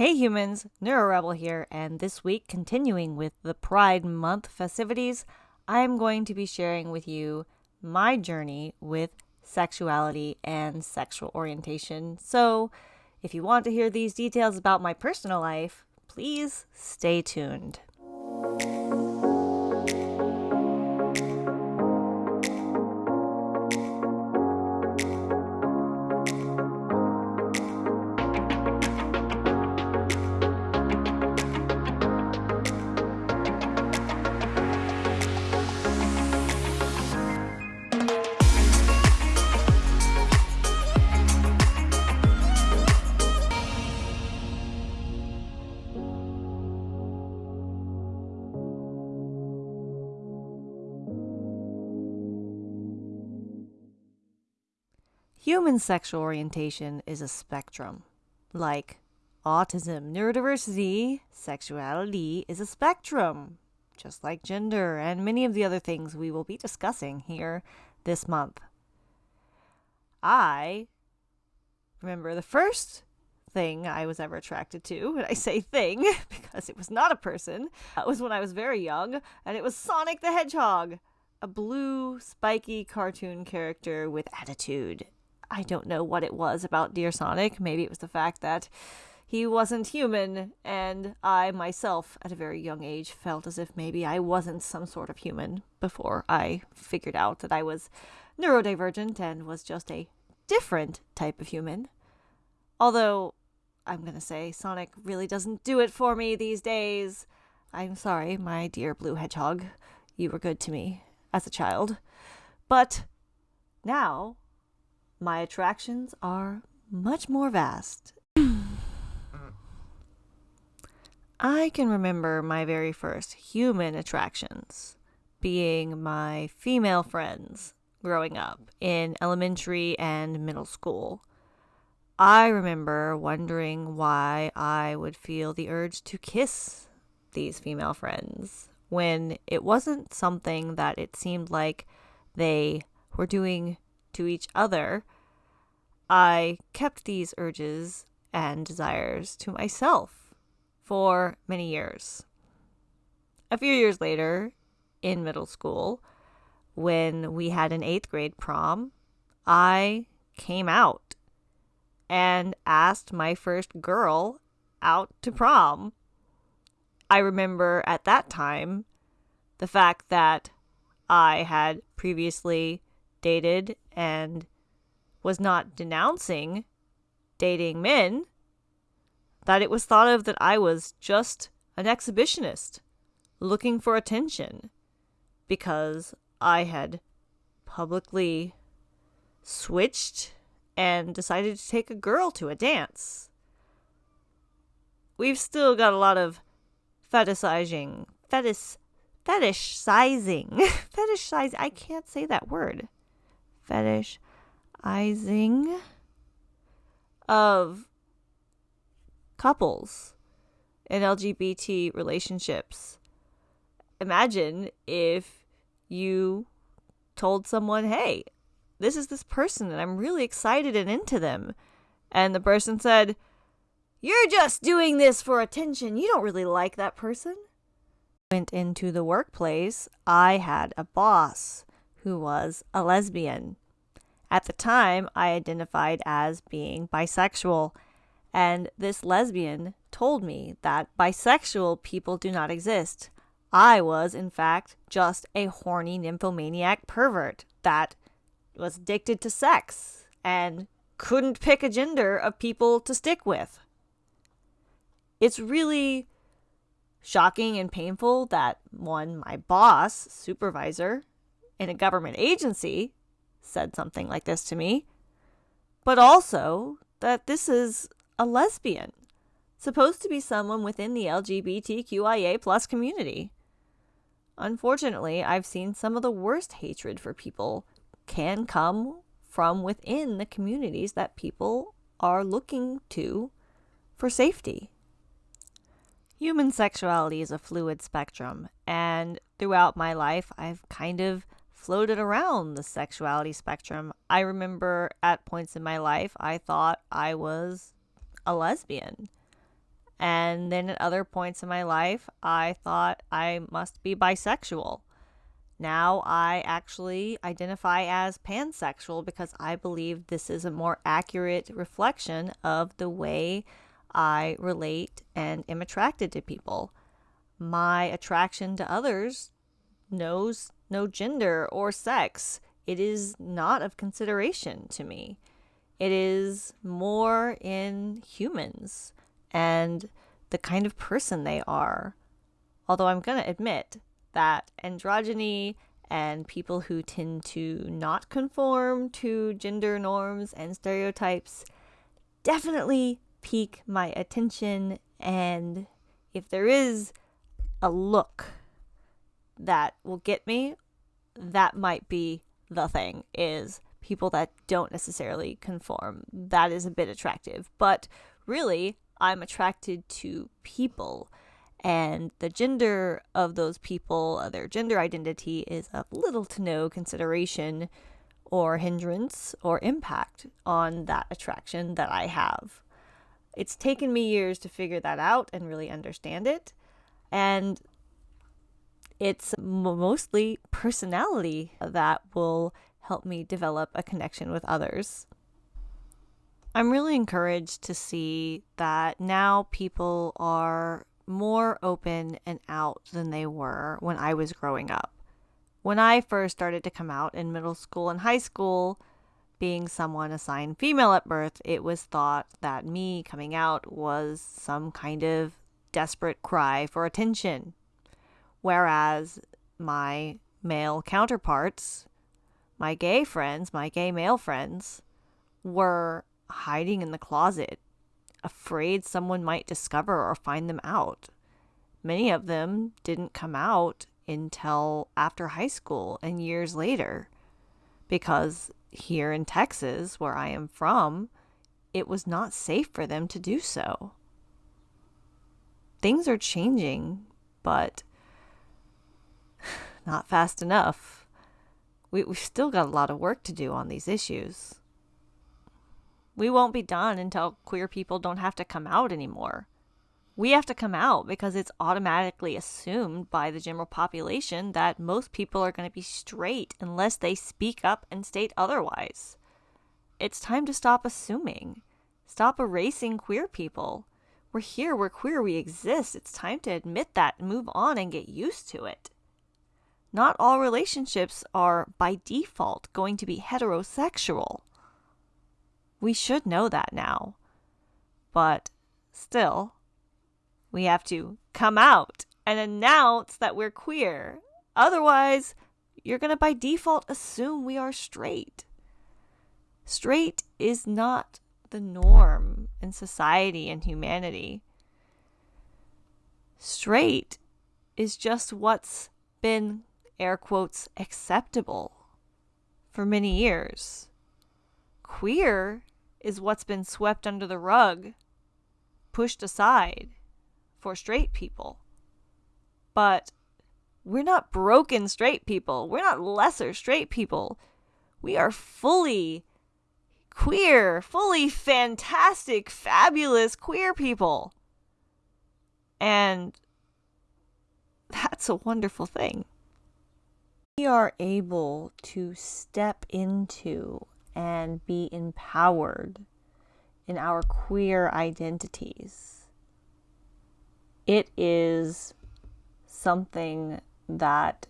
Hey humans, NeuroRebel here, and this week, continuing with the Pride Month festivities, I am going to be sharing with you my journey with sexuality and sexual orientation. So, if you want to hear these details about my personal life, please stay tuned. Human sexual orientation is a spectrum. Like autism, neurodiversity, sexuality is a spectrum, just like gender and many of the other things we will be discussing here this month. I remember the first thing I was ever attracted to, and I say thing because it was not a person, that was when I was very young, and it was Sonic the Hedgehog, a blue, spiky cartoon character with attitude I don't know what it was about Dear Sonic. Maybe it was the fact that he wasn't human, and I myself, at a very young age, felt as if maybe I wasn't some sort of human before I figured out that I was neurodivergent and was just a different type of human. Although, I'm gonna say, Sonic really doesn't do it for me these days. I'm sorry, my dear blue hedgehog. You were good to me as a child. But now my attractions are much more vast. I can remember my very first human attractions being my female friends growing up in elementary and middle school. I remember wondering why I would feel the urge to kiss these female friends when it wasn't something that it seemed like they were doing to each other, I kept these urges and desires to myself for many years. A few years later, in middle school, when we had an eighth grade prom, I came out and asked my first girl out to prom. I remember at that time the fact that I had previously dated and was not denouncing dating men, that it was thought of that I was just an exhibitionist looking for attention because I had publicly switched and decided to take a girl to a dance. We've still got a lot of fetishizing, fetish, fetish sizing, fetish size. I can't say that word fetishizing of couples in LGBT relationships. Imagine if you told someone, hey, this is this person and I'm really excited and into them. And the person said, You're just doing this for attention. You don't really like that person. Went into the workplace. I had a boss who was a lesbian. At the time, I identified as being bisexual, and this lesbian told me that bisexual people do not exist. I was, in fact, just a horny nymphomaniac pervert that was addicted to sex and couldn't pick a gender of people to stick with. It's really shocking and painful that one, my boss, supervisor, in a government agency said something like this to me, but also that this is a lesbian, supposed to be someone within the LGBTQIA plus community. Unfortunately, I've seen some of the worst hatred for people can come from within the communities that people are looking to for safety. Human sexuality is a fluid spectrum, and throughout my life, I've kind of floated around the sexuality spectrum. I remember at points in my life, I thought I was a lesbian. And then at other points in my life, I thought I must be bisexual. Now I actually identify as pansexual because I believe this is a more accurate reflection of the way I relate and am attracted to people. My attraction to others knows no gender or sex. It is not of consideration to me. It is more in humans and the kind of person they are. Although I'm going to admit that androgyny and people who tend to not conform to gender norms and stereotypes definitely pique my attention. And if there is a look that will get me, that might be the thing is people that don't necessarily conform. That is a bit attractive. But really, I'm attracted to people and the gender of those people, uh, their gender identity, is of little to no consideration or hindrance or impact on that attraction that I have. It's taken me years to figure that out and really understand it. And it's mostly personality that will help me develop a connection with others. I'm really encouraged to see that now people are more open and out than they were when I was growing up. When I first started to come out in middle school and high school, being someone assigned female at birth, it was thought that me coming out was some kind of desperate cry for attention. Whereas my male counterparts, my gay friends, my gay male friends, were hiding in the closet afraid someone might discover or find them out. Many of them didn't come out until after high school and years later because here in Texas, where I am from, it was not safe for them to do so. Things are changing, but not fast enough. We, we've still got a lot of work to do on these issues. We won't be done until queer people don't have to come out anymore. We have to come out because it's automatically assumed by the general population that most people are going to be straight unless they speak up and state otherwise. It's time to stop assuming. Stop erasing queer people. We're here, we're queer, we exist. It's time to admit that move on and get used to it. Not all relationships are by default going to be heterosexual. We should know that now. But still, we have to come out and announce that we're queer. Otherwise, you're going to by default assume we are straight. Straight is not the norm in society and humanity. Straight is just what's been, air quotes, acceptable for many years. Queer is what's been swept under the rug, pushed aside for straight people. But we're not broken straight people. We're not lesser straight people. We are fully queer, fully fantastic, fabulous queer people. And that's a wonderful thing. We are able to step into and be empowered in our queer identities. It is something that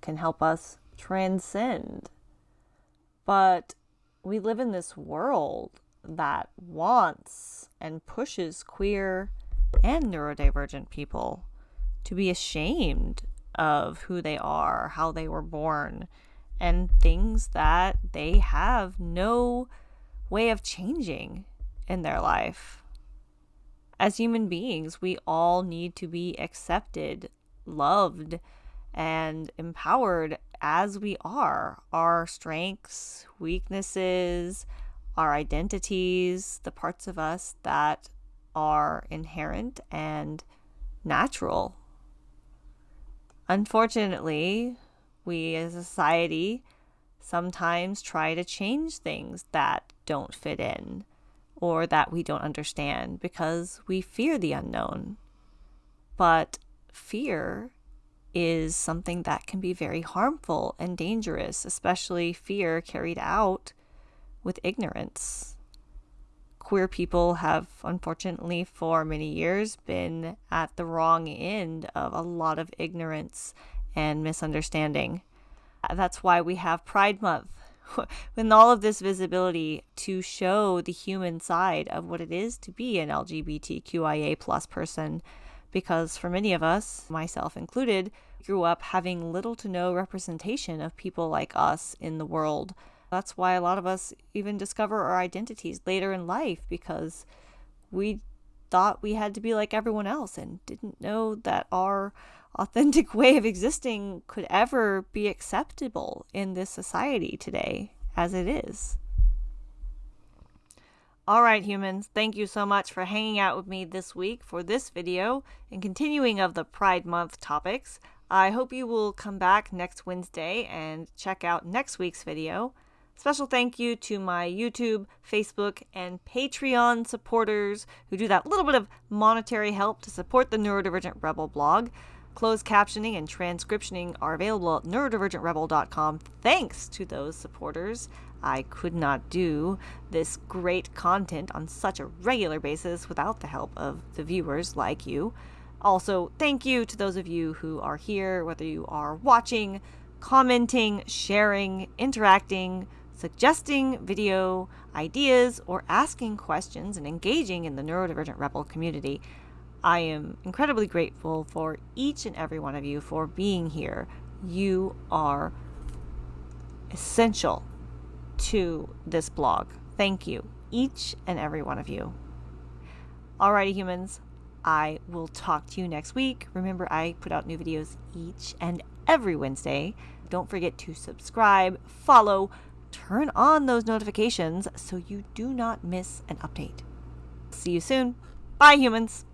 can help us transcend. But we live in this world that wants and pushes queer and neurodivergent people to be ashamed of who they are, how they were born, and things that they have no way of changing in their life. As human beings, we all need to be accepted, loved, and empowered as we are. Our strengths, weaknesses, our identities, the parts of us that are inherent and natural. Unfortunately, we as a society sometimes try to change things that don't fit in, or that we don't understand because we fear the unknown. But fear is something that can be very harmful and dangerous, especially fear carried out with ignorance. Queer people have, unfortunately, for many years been at the wrong end of a lot of ignorance and misunderstanding. That's why we have Pride Month, with all of this visibility to show the human side of what it is to be an LGBTQIA plus person because for many of us, myself included, grew up having little to no representation of people like us in the world. That's why a lot of us even discover our identities later in life because we thought we had to be like everyone else and didn't know that our authentic way of existing could ever be acceptable in this society today as it is. All right, humans, thank you so much for hanging out with me this week for this video and continuing of the Pride Month topics. I hope you will come back next Wednesday and check out next week's video. Special thank you to my YouTube, Facebook, and Patreon supporters who do that little bit of monetary help to support the Neurodivergent Rebel blog. Closed captioning and transcriptioning are available at neurodivergentrebel.com thanks to those supporters. I could not do this great content on such a regular basis without the help of the viewers like you. Also, thank you to those of you who are here, whether you are watching, commenting, sharing, interacting, suggesting video ideas, or asking questions and engaging in the Neurodivergent Rebel community. I am incredibly grateful for each and every one of you for being here. You are essential to this blog. Thank you, each and every one of you. Alrighty, humans, I will talk to you next week. Remember, I put out new videos each and every Wednesday. Don't forget to subscribe, follow, turn on those notifications so you do not miss an update. See you soon. Bye, humans.